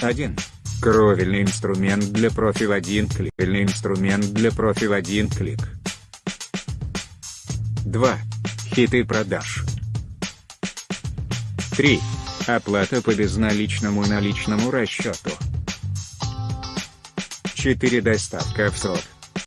1. Кровельный инструмент для профи в один клик. Кровельный инструмент для профи в один клик. 2. Хиты продаж. 3. Оплата по безналичному и наличному расчету. 4. Доставка в срок.